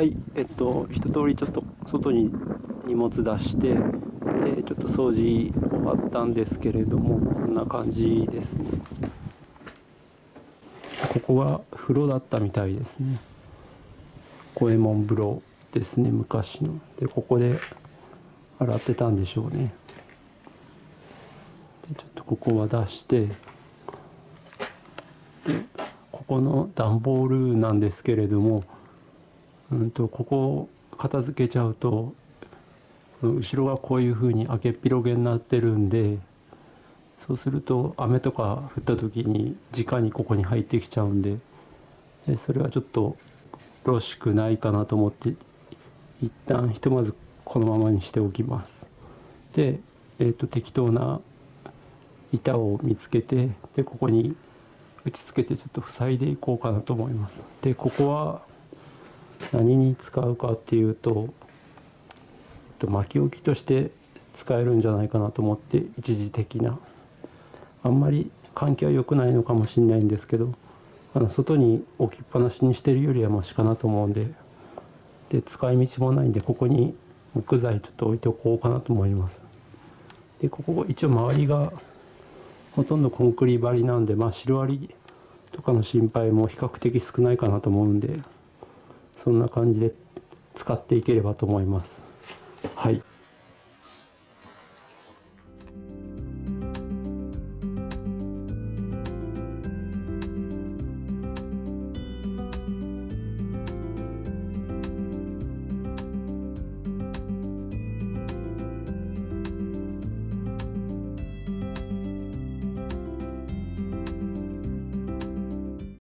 はいえっと一通りちょっと外に荷物出してでちょっと掃除終わったんですけれどもこんな感じですね。ここが風呂だったみたいですね。五右衛門風呂ですね昔の。でここで洗ってたんでしょうね。でちょっとここは出してでここの段ボールなんですけれどもうんとここを片付けちゃうと後ろがこういうふうに開けっ広げになってるんでそうすると雨とか降った時に直にここに入ってきちゃうんででそれはちょっとよろしくないかなと思って一旦ひとまずこのままにしておきます。で、えーと、適当な板を見つけてでここに打ち付けてちょっと塞いでいこうかなと思います。でここは何に使うかっていうと、えっと、巻き置きとして使えるんじゃないかなと思って一時的な。あんまり換気は良くないのかもしれないんですけどあの外に置きっぱなしにしてるよりはマシかなと思うんでで使い道もないんでここに木材ちょっと置いておこうかなと思います。でここ一応周りがほとんどコンクリ張りなんでまあシロアリとかの心配も比較的少ないかなと思うんでそんな感じで使っていければと思います。はい。